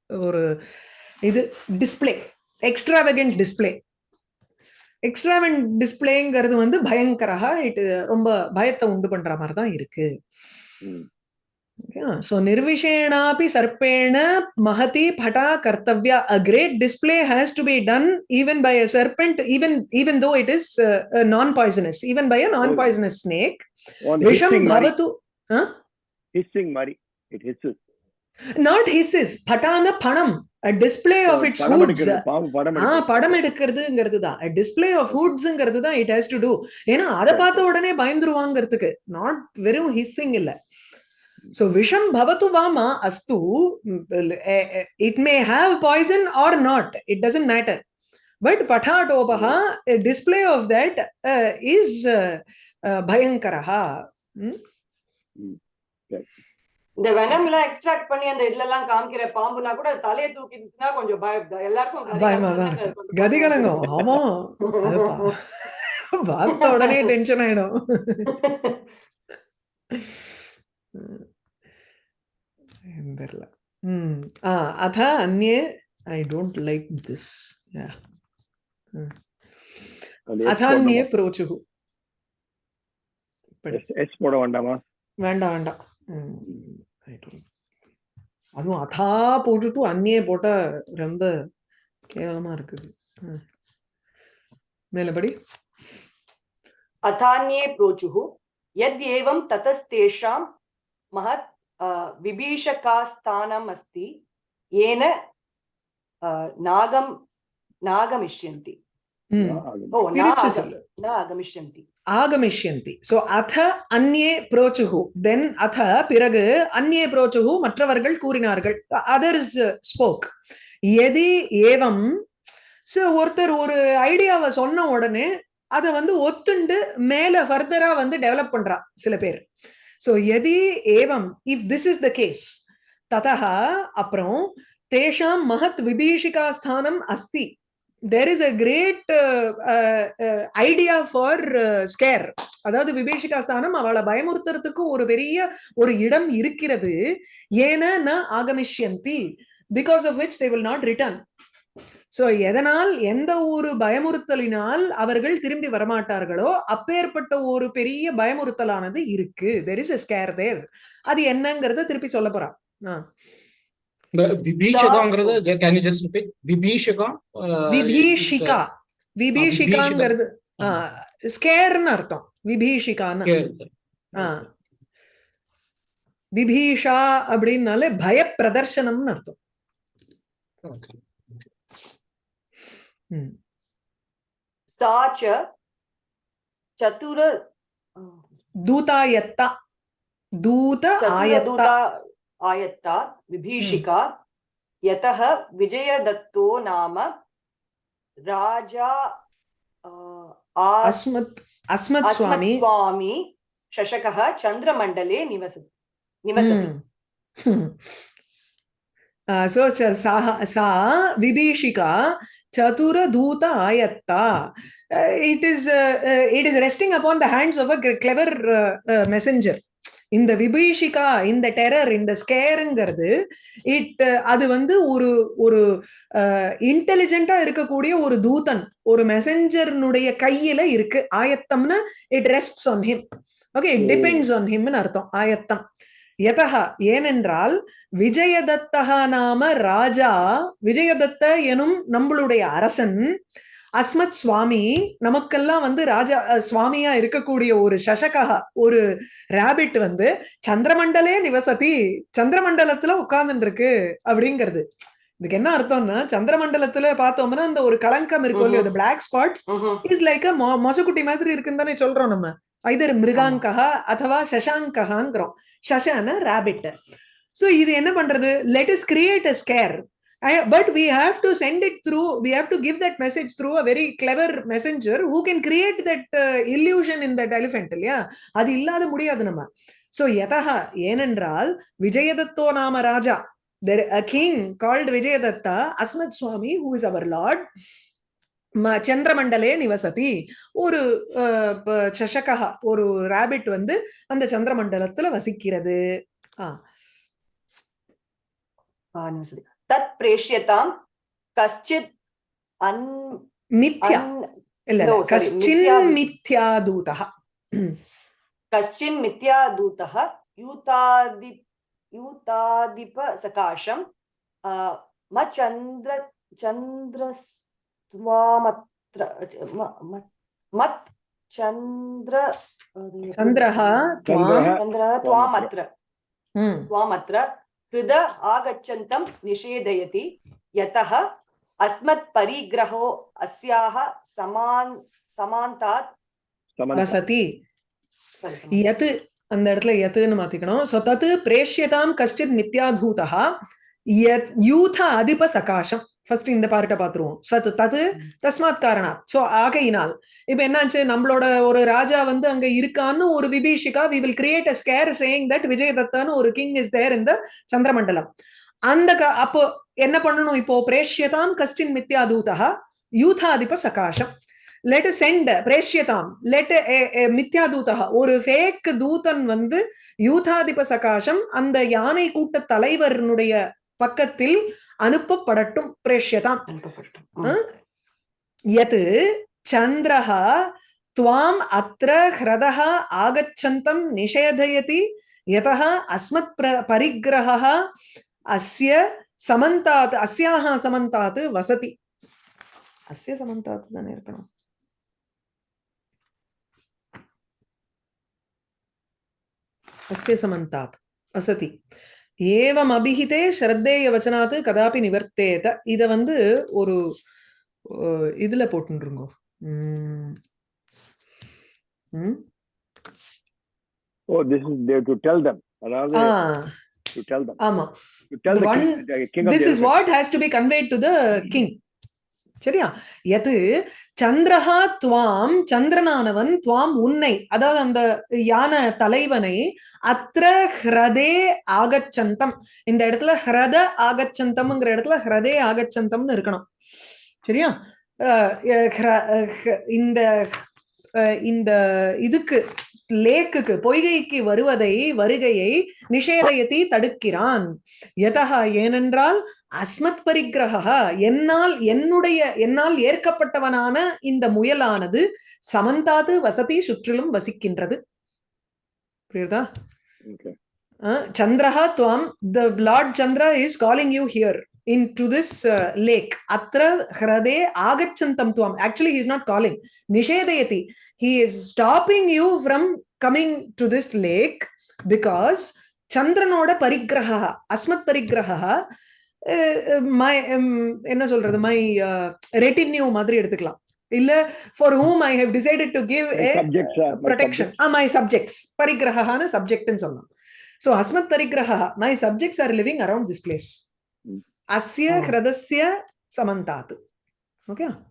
ஒரு இது டிஸ்ப்ளே எக்ஸ்ட்ராவகண்ட் டிஸ்ப்ளே எக்ஸ்ட்ராவென்ட் டிஸ்ப்ளேங்கிறது வந்து பயங்கரஹா இட் ரொம்ப பயத்தை உண்டு பண்ற மாதிரி தான் இருக்கு ம். so nirvishenapi sarpena mahati phata kartavya a great display has to be done even by a serpent even even though it is uh, uh, non poisonous even by a non poisonous snake On visham hissing மாதிரி it hisses not hisses phatana panam. A display of its படம் hoods. எடுக்கிறது பாம்பு படம் ஆ படம் எடுக்கிறதுங்கிறது தான். Display of ஹுட்ஸ்ங்கிறது தான் it has to two ஏன்னா அதை பார்த்த உடனே பயந்துருவாங்கிறதுக்கு. நாட் வெறும் ஹிஸ்ஸிங் இல்ல. சோ விஷம் பவத்து வாமா அஸ்து. It may have poison or not it doesn't matter but பட்டாடோபா display of that is பயங்கரஹா இந்த வெனம் எல்லாம் எக்ஸ்ட்ராக்ட் பண்ணி அந்த இதுல எல்லாம் காமிக்கிற பாம்புனா கூட தலையை தூக்கிட்டுனா கொஞ்சம் பயம் எல்லாருக்கும் பயமா தான். கதிகலங்கம் ஆமா. (laughs) பார்த்த உடனே டென்ஷன் ஆயிடும். (laughs) தெரியல. ம். ஆ அத அந்நே ஐ டோன்ட் லைக் திஸ் அதான்யே புரோச்சுகு எஸ் போட வேண்டாமா? வேண்டாம் வேண்டாம். அதுவும் அதா போட்டுட்டு அந்நியே போட்டா ரொம்ப கேவலமா இருக்குது. மேலபடி. அதானியே புரோச்சுஹு எத் ஏவம் ததஸ்தேஷாம் மகத் விபீஷகாஸ்தானம் அஸ்தி ஏன நாகம் நாகமிஷ்யந்தி. ஓ நாகமிஷ்யந்தி. ஆகமிஷ்யந்தி ஸோ அத அந்நே புரோச்சுகு தென் அத பிறகு அந்நே புரோச்சுகு மற்றவர்கள் கூறினார்கள்। அதர் இஸ் ஸ்போக் எதி ஏவம். ஸோ ஒருத்தர் ஒரு ஐடியாவை சொன்ன உடனே அதை வந்து ஒத்துண்டு மேலே ஃபர்தரா வந்து டெவலப் பண்றா சில பேர். ஸோ எதி ஏவம் if this is the case ததா அப்புறம் தேஷாம் மகத் விபீஷிகா ஸ்தானம் அஸ்தி. There is a great idea for scare அதாவது விபேஷிகா ஸ்தானம் அவளை பயமுறுத்துறதுக்கு ஒரு பெரிய ஒரு இடம் இருக்கிறது. ஏன ந ஆகமிஷ்யந்தி because of which they will not return so எதனால் எந்த ஒரு பயமுறுத்தலினால் அவர்கள் திரும்பி வரமாட்டார்களோ அப்பேற்பட்ட ஒரு பெரிய பயமுறுத்தலானது இருக்கு. There is a scare there அது என்னங்கிறத திருப்பி சொல்ல போறா. The Vibhishika, can you just repeat? Vibhishika. Uh, Vibhishika. Vibhishika. Scare nartham. Vibhishika. விபீஷா அப்படின்னாலே பய பிரதர்சனம்னு அர்த்தம் சாச்ச சதுர தூதாயத்தா தூத ஆயத்தா आयत्ता विभीषिका यतः विजयदत्तो नाम राजा अस्मत् अस्मत् स्वामी। स्वामी शशकः चन्द्रमण्डले निवसति। (laughs) निवसति सो सा सा विभीषिका चतुरधूत आयत्ता। It is it is resting upon the hands of a clever messenger இந்த விபீஷிகா இந்த டெரர் இந்த ஸ்கேருங்கிறது இட் அது வந்து ஒரு ஒரு இன்டெலிஜென்ட்டா இருக்கக்கூடிய ஒரு தூதன் ஒரு மெசஞ்சர்னுடைய கையில இருக்கு. ஆயத்தம்னா it rests on him okay it depends on ஹிம்னு அர்த்தம் ஆயத்தம். எதகா ஏனென்றால் விஜயதத்தகா நாம ராஜா விஜயதத்த எனும் நம்மளுடைய அரசன் அஸ்மத் சுவாமி நமக்கெல்லாம் வந்து ராஜா சுவாமியா இருக்கக்கூடிய ஒரு சசகா ஒரு ரேபிட் வந்து சந்திரமண்டலே நிவசதி சந்திரமண்டலத்துல உட்கார்ந்துட்டு இருக்கு அப்படிங்கிறது. இதுக்கு என்ன அர்த்தம்னா சந்திரமண்டலத்துல பார்த்தோம்னா அந்த ஒரு களங்கம் இருக்கும் இல்லையோ பிளாக் ஸ்பாட்ஸ் இஸ் லைக் மொசக்குட்டி மாதிரி இருக்குன்னு தானே சொல்றோம் நம்ம. ஐதர் மிருகாங்கா அதுவா சசாங்ககாங்கிறோம். சசான ரேபிட் சோ இது என்ன பண்றது? Let us create a scare I, but we have to send it through we have to give that message through a very clever messenger who can create that uh, illusion in that elephant இல்லையா அது இல்லாத முடியாது நம்ம so யதா ஏனென்றால் விஜயதத்தோ நாம ராஜா there a king called Vijayadatta Asmat Swami who is our lord சந்திரமண்டலே நிவசதி ஒரு சஷகா ஒரு ராபிட் வந்து அந்த சந்திரமண்டலத்துல வசிக்கிறது ஆஹ் தத் तत् प्रेष्यतां कश्चित् अन् मिथ्या। कश्चिन् मिथ्यादूतः। कश्चिन् मिथ्यादूतः यूतादि यूतादिपसकाशं मचन्द्र चन्द्रस्त्वामत्र मत् चन्द्र चन्द्रः त्वामत्र। हम्म। त्वामत्र। ஹிருத ஆகச்சந்தம் நிஷேதயதி யதஹ அஸ்மத் பரிகிரஹோ அஸ்யாக சமான் சமாந்தாத் சமனசதி யத் அந்த இடத்துல யத்துன்னு மாத்திக்கணும். சோ தத்து பிரேஷ்யதாம் கஷ்டித் மித்யாதூதா யூத அதிப சகாஷம் ஃபர்ஸ்ட் இந்த பார்ட்ட பாத்துருவோம். சத் தது தஸ்மாத் காரணா. சோ ஆகையினால் இப்ப என்னாச்சு? நம்மளோட ஒரு ராஜா வந்து அங்க இருக்கான்னு ஒரு விபீஷிகா we will create a scare saying that விஜயதத்தான்னு ஒரு கிங் இஸ் தேர் இந்த சந்திரமண்டலம். அந்த க- அப்போ என்ன பண்ணணும் இப்போ? பிரேஷ்யதாம் கஷ்டின் மித்யாதூதா யூதாதிப சகாசம் லெட் சென்ட் பிரேஷ்யதாம். லெட் மித்யாதூதா ஒரு ஃபேக் தூதன் வந்து யூதாதிப சகாசம் அந்த யானை கூட்ட தலைவருடைய பக்கத்தில் அனுப்பப்படட்டும் பிரேஷ்யதாம். யத் சந்திரஹ துவாம் அத்திர ஹிரதஹ ஆகச்சந்தம் நிஷேதயதி யதஹ அஸ்மத் பரிகிரஹ அஸ்ய சமந்தாத் அஸ்யாக சமந்தாத் வசதி. அஸ்ய சமந்தாத் தானே இருக்கணும். அஸ்ய சமந்தாத் வசதி. ஏவம் அபிஹிதே ஸ்ரத்தேய வச்சனாத்து கதாபி நிவர்த்தேத. இத வந்து ஒரு இதுல போட்டுருங்கோ ஓ this is there to tell them அதாவது ஆ. டு டெல் தம் ஆமா. To tell the king this is what has to be conveyed to the king. சரியா? எது? சந்திரஹா துவாம் சந்திரனானவன் துவாம் உன்னை. அதாவது அந்த யான தலைவனை அத்திர ஹிரதே ஆகச்சந்தம். இந்த இடத்துல ஹ்ரத ஆகச்சந்தம்ங்கிற இடத்துல ஹ்ரதே ஆகச்சந்தம்னு இருக்கணும். சரியா? அஹ் ஹ்ர- அஹ் இந்த அஹ் இந்த இதுக்கு லேக்குக்கு பொய்கைக்கு வருவதை வருகையை நிஷேதயத்தை தடுக்கிறான். எதகா ஏனென்றால் அஸ்மத் பரிக்கிரகா என்னால் என்னுடைய என்னால் ஏற்கப்பட்டவனான இந்த முயலானது சமந்தாது வசதி சுற்றிலும் வசிக்கின்றது. புரியுதா. சந்திரஹா துவாம் the lord Chandra is calling you here in to this lake. அத்திர ஹிரதே ஆகச்சந்தம் துவாம். Actually is not calling. நிஷேதயதி he is stopping you from coming to this lake because சந்திரனோட பரிக்கிரகா அஸ்மத் பரிக்கிரகா மை என்ன சொல்றது மை ரெட்டின்யூ மாதிரி எடுத்துக்கலாம் இல்ல for whom I have decided to give ah my subjects parigrahana subject ன்னு சொல்லலாம் so asmat parigraha my subjects are living around this place Mm. asya Oh. hradasya samantat okay அஹ், சமந்தா எப்-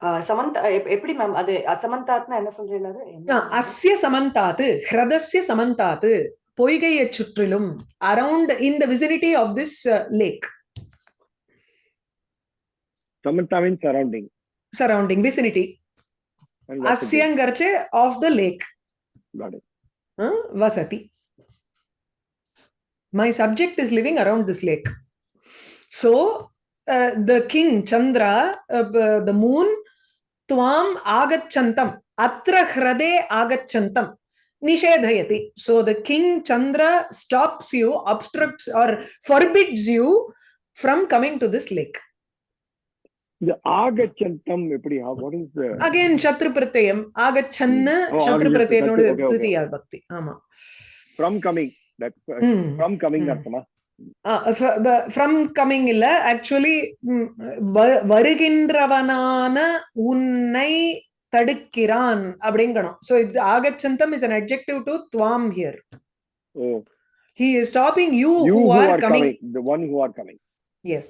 எப்படி மேம் அது சமந்தாத்னா என்ன சொல்றீங்க அஸ்ய சமந்தாத்து ஹிரதஸ்ய சமந்தாத்து பொய்கையைச் சுற்றிலும் around in the vicinity of this lake surrounding. Surrounding vicinity. அஸ்யங்கர்ச்சு of the lake. வசதி. My subject is living around this lake. So uh, the king chandra uh, tvam agachantam atra hrade agachantam nishedhayati so the king chandra stops you obstructs or forbids you from coming to this lake The Agachantam, எப்படி, Oh, okay, okay, tritiya bhakti ama From coming, that, uh, Hmm. from coming Hmm. அர்த்தமா? From coming இல்ல. Actually வருகின்றவனான உன்னை தடுக்கிறான் அப்படிங்கணும். So இது ஆகச்சந்தம் is an adjective to துவாம் here he is stopping you, you who are, coming. the one who are coming. yes.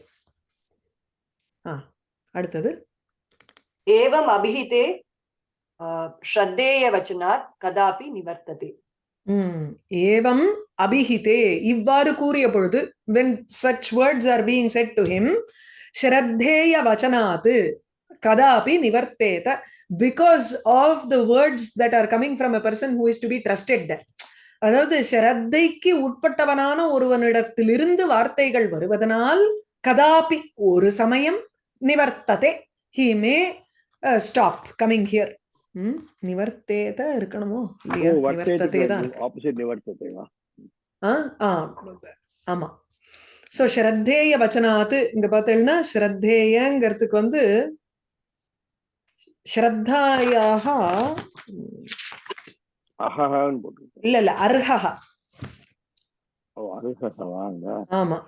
அடுத்தது. ஏவம் அபிஹிதே ஸ்ரத்தேய வச்சனாத் கதாபி நிவர்த்ததே. ம் ஏவம் அபிஹிதே இவ்வாறு கூறிய பொழுது when such words are being said to him ஸ்ரத்தேய வச்சனாத்து கதாபி நிவர்த்தேத because of the words that are coming from a person who is to be trusted அதாவது ஸ்ரத்தைக்கு உட்பட்டவனான ஒருவனிடத்திலிருந்து வார்த்தைகள் வருவதனால் கதாபி ஒரு சமயம் நிவர்த்ததே he may stop coming here ம் நிவர்த்தேத இருக்கணுமோ இல்லையா வர்த்தேது நிவர்த்ததே தான் இருக்கு. opposite நிவர்த்ததேவா? ஆ ஆ ஆமா சோ ஸ்ரத்தேய வச்சனாத்து இங்க பார்த்தீங்கன்னா ஸ்ரத்தேயங்கிறதுக்கு வந்து ஸ்ரத்தாயாக. இல்ல இல்ல அர்ஹா? ஆமா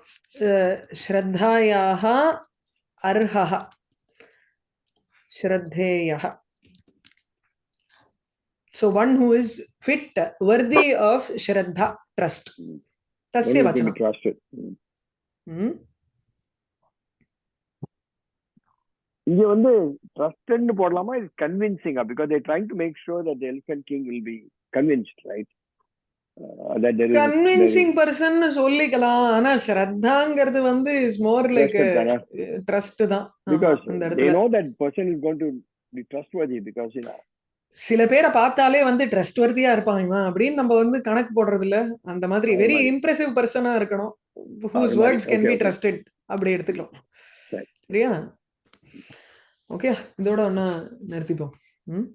ஸ்ரத்தாயாக அர்ஹா ஸ்ரத்தேய so one who is fit worthy of shraddha trust. Tasya One who can be vachanam trusted. Mm. ம் இங்க வந்து ட்ரஸ்டட்னு போடலாமா? இது கன்வின்சிங்கா because they trying to make sure that elephant king will be convinced right convincing person சொல்லிக்கலாம். ஆனா ஸ்ரத்தாங்கிறது வந்து is more like trust தான்? Because they know that person is going to be trustworthy because சில பேரை பார்த்தாலே வந்து ட்ரஸ்ட் வர்த்தியா இருப்பான் இவன் அப்படின்னு நம்ம வந்து கணக்கு போடுறது இல்ல அந்த மாதிரி வெரி. இம்ப்ரெசிவ் பர்சனா இருக்கணும் whose. Words can be. Trusted அப்படி எடுத்துக்கலாம் சரி. சரியா ஓகே இதோட ஒன்னா நிறுத்திப்போம் ம்